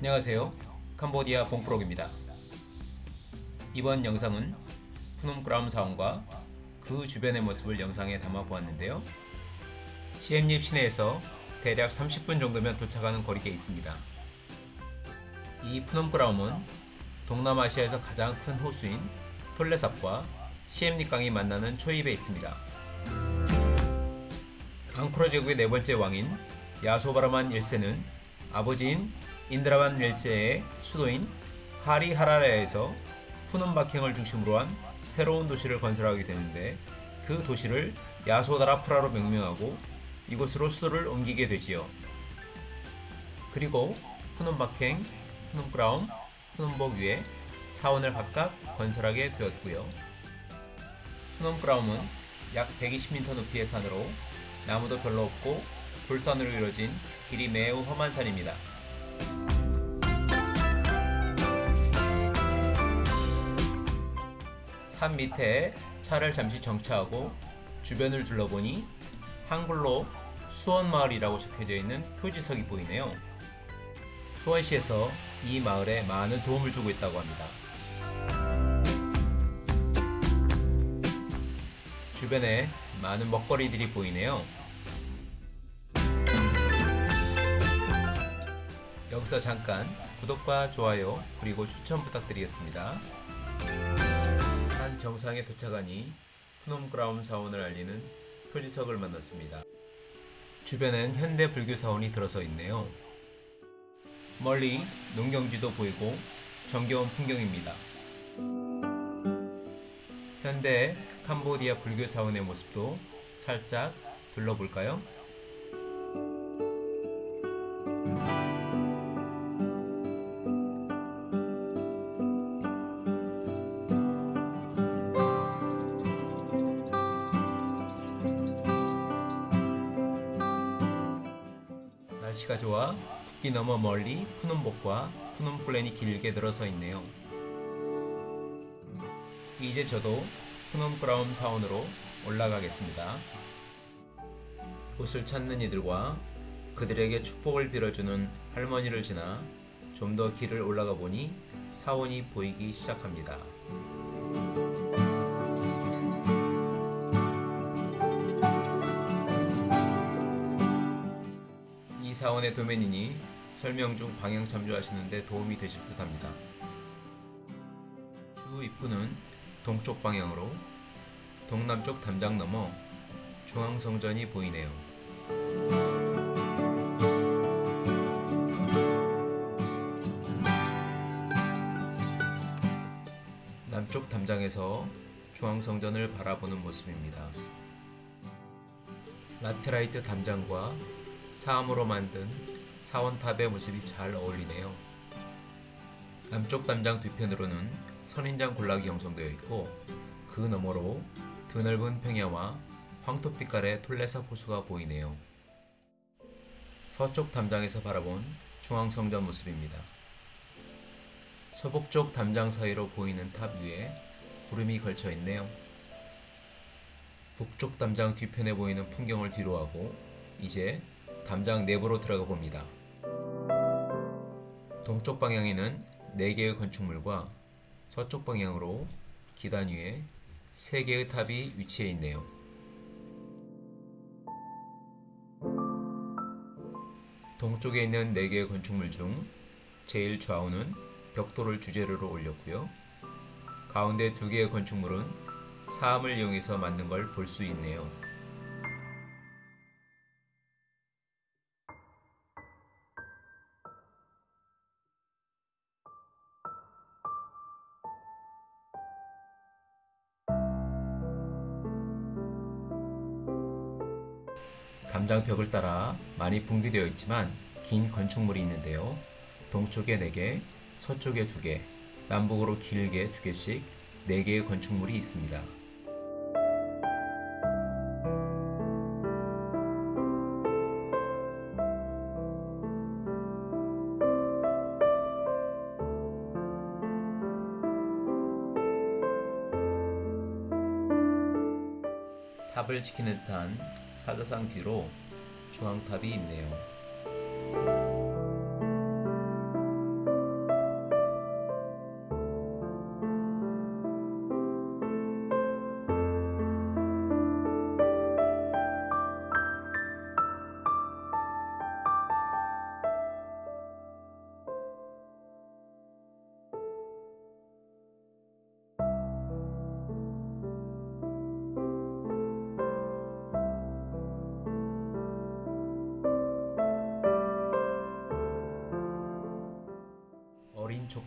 안녕하세요. 캄보디아 봉프록입니다. 이번 영상은 푸놈그라움 사원과 그 주변의 모습을 영상에 담아 보았는데요. 시엠립 시내에서 대략 30분 정도면 도착하는 거리에 있습니다. 이 푸놈그라움은 동남아시아에서 가장 큰 호수인 톨레삽과 시엠립 강이 만나는 초입에 있습니다. 앙코르 제국의 네 번째 왕인 야소바라만 1세는 아버지인 인드라만 1세의 수도인 하리하라라에서 푸놈 박행을 중심으로 한 새로운 도시를 건설하게 되는데 그 도시를 야소다라프라로 명명하고 이곳으로 수도를 옮기게 되지요. 그리고 푸놈 박행, 푸놈 브라움, 푸놈복 위에 사원을 각각 건설하게 되었고요. 푸놈 브라움은 약 120m 높이의 산으로 나무도 별로 없고 돌산으로 이루어진 길이 매우 험한 산입니다. 산 밑에 차를 잠시 정차하고 주변을 둘러보니 한글로 수원마을이라고 적혀져 있는 표지석이 보이네요. 수원시에서 이 마을에 많은 도움을 주고 있다고 합니다. 주변에 많은 먹거리들이 보이네요. 여기서 잠깐 구독과 좋아요 그리고 추천 부탁드리겠습니다. 산 정상에 도착하니 푸놈그라움 사원을 알리는 표지석을 만났습니다. 주변엔 현대 불교 사원이 들어서 있네요. 멀리 농경지도 보이고 정겨운 풍경입니다. 현대 캄보디아 불교 사원의 모습도 살짝 둘러볼까요? 날씨가 좋아 국기 너머 멀리 푸놈복과 푸놈플랜이 길게 늘어서 있네요. 이제 저도 푸놈브라움 사원으로 올라가겠습니다. 옷을 찾는 이들과 그들에게 축복을 빌어주는 할머니를 지나 좀 더 길을 올라가 보니 사원이 보이기 시작합니다. 사원의 도면이니 설명 중 방향 참조하시는데 도움이 되실 듯 합니다. 주 입구는 동쪽 방향으로 동남쪽 담장 넘어 중앙성전이 보이네요. 남쪽 담장에서 중앙성전을 바라보는 모습입니다. 라테라이트 담장과 사암으로 만든 사원탑의 모습이 잘 어울리네요. 남쪽 담장 뒤편으로는 선인장 군락이 형성되어 있고 그 너머로 드넓은 평야와 황토빛깔의 톤레삽 호수가 보이네요. 서쪽 담장에서 바라본 중앙성전 모습입니다. 서북쪽 담장 사이로 보이는 탑 위에 구름이 걸쳐 있네요. 북쪽 담장 뒤편에 보이는 풍경을 뒤로하고 이제 담장 내부로 들어가 봅니다. 동쪽 방향에는 4개의 건축물과 서쪽 방향으로 기단 위에 3개의 탑이 위치해 있네요. 동쪽에 있는 4개의 건축물 중 제일 좌우는 벽돌을 주재료로 올렸고요. 가운데 2개의 건축물은 사암을 이용해서 만든 걸 볼 수 있네요. 담장 벽을 따라 많이 붕괴되어 있지만 긴 건축물이 있는데요. 동쪽에 4개, 서쪽에 2개, 남북으로 길게 2개씩 4개의 건축물이 있습니다. 탑을 지키는 듯한 사자상 뒤로 중앙탑이 있네요.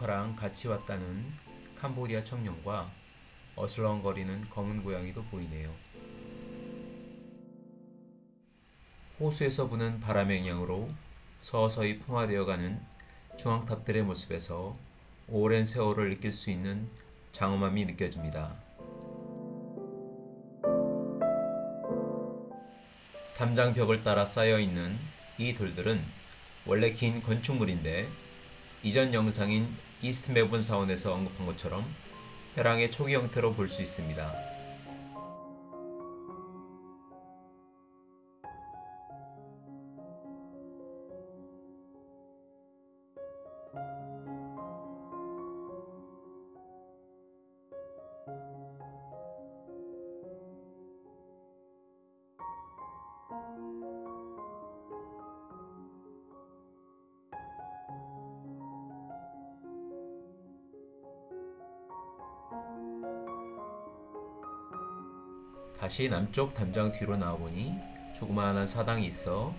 조카랑 같이 왔다는 캄보디아 청년과 어슬렁거리는 검은 고양이도 보이네요. 호수에서 부는 바람의 영향으로 서서히 풍화되어가는 중앙탑들의 모습에서 오랜 세월을 느낄 수 있는 장엄함이 느껴집니다. 담장 벽을 따라 쌓여 있는 이 돌들은 원래 긴 건축물인데 이전 영상인 이스트 메본 사원에서 언급한 것처럼 해랑의 초기 형태로 볼 수 있습니다. 다시 남쪽 담장 뒤로 나와보니 조그마한 사당이 있어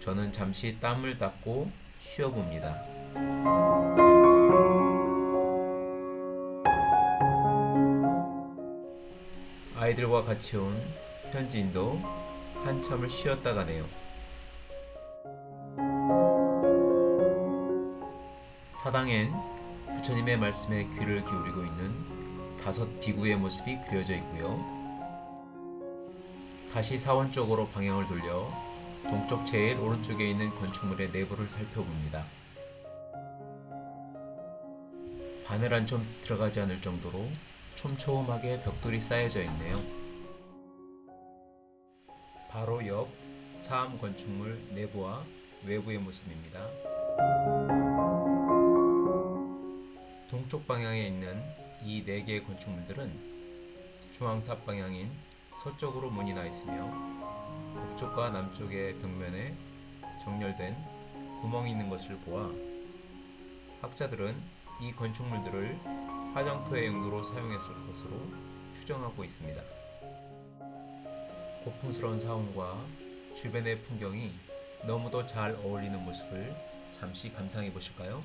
저는 잠시 땀을 닦고 쉬어봅니다. 아이들과 같이 온 현지인도 한참을 쉬었다 가네요. 사당엔 부처님의 말씀에 귀를 기울이고 있는 다섯 비구의 모습이 그려져 있고요. 다시 사원 쪽으로 방향을 돌려 동쪽 제일 오른쪽에 있는 건축물의 내부를 살펴봅니다. 바늘 한 점 들어가지 않을 정도로 촘촘하게 벽돌이 쌓여져 있네요. 바로 옆 사암 건축물 내부와 외부의 모습입니다. 동쪽 방향에 있는 이네 개의 건축물들은 중앙탑 방향인 서쪽으로 문이 나 있으며 북쪽과 남쪽의 벽면에 정렬된 구멍이 있는 것을 보아 학자들은 이 건축물들을 화장토의 용도로 사용했을 것으로 추정하고 있습니다. 고풍스러운 사원과 주변의 풍경이 너무도 잘 어울리는 모습을 잠시 감상해 보실까요?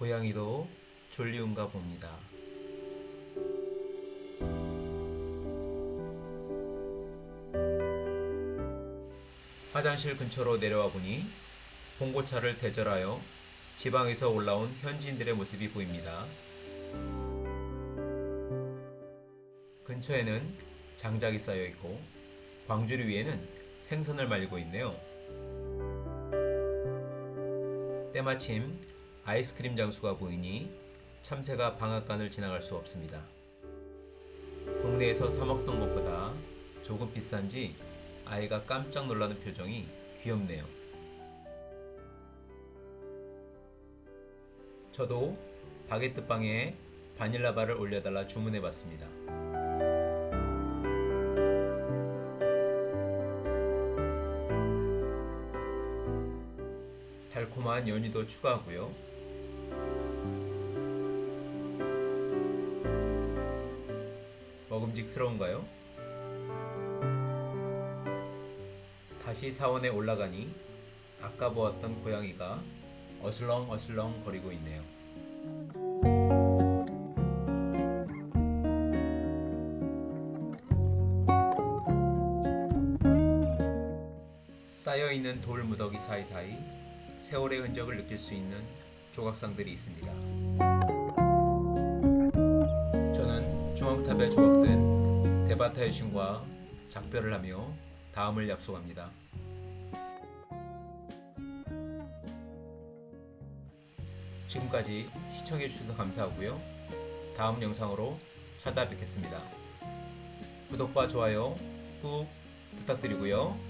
고양이도 졸리운가 봅니다. 화장실 근처로 내려와 보니 봉고차를 대절하여 지방에서 올라온 현지인들의 모습이 보입니다. 근처에는 장작이 쌓여 있고 광주리 위에는 생선을 말리고 있네요. 때마침 아이스크림 장수가 보이니 참새가 방앗간을 지나갈 수 없습니다. 동네에서 사 먹던 것보다 조금 비싼지 아이가 깜짝 놀라는 표정이 귀엽네요. 저도 바게트 빵에 바닐라 바를 올려달라 주문해 봤습니다. 달콤한 연유도 추가하고요. 먹음직스러운가요? 다시 사원에 올라가니 아까 보았던 고양이가 어슬렁어슬렁 거리고 있네요. 쌓여있는 돌 무더기 사이사이 세월의 흔적을 느낄 수 있는 조각상들이 있습니다. 중앙탑에 조각된 대바타의 신과 작별을 하며 다음을 약속합니다. 지금까지 시청해주셔서 감사하고요. 다음 영상으로 찾아뵙겠습니다. 구독과 좋아요 꾹 부탁드리고요.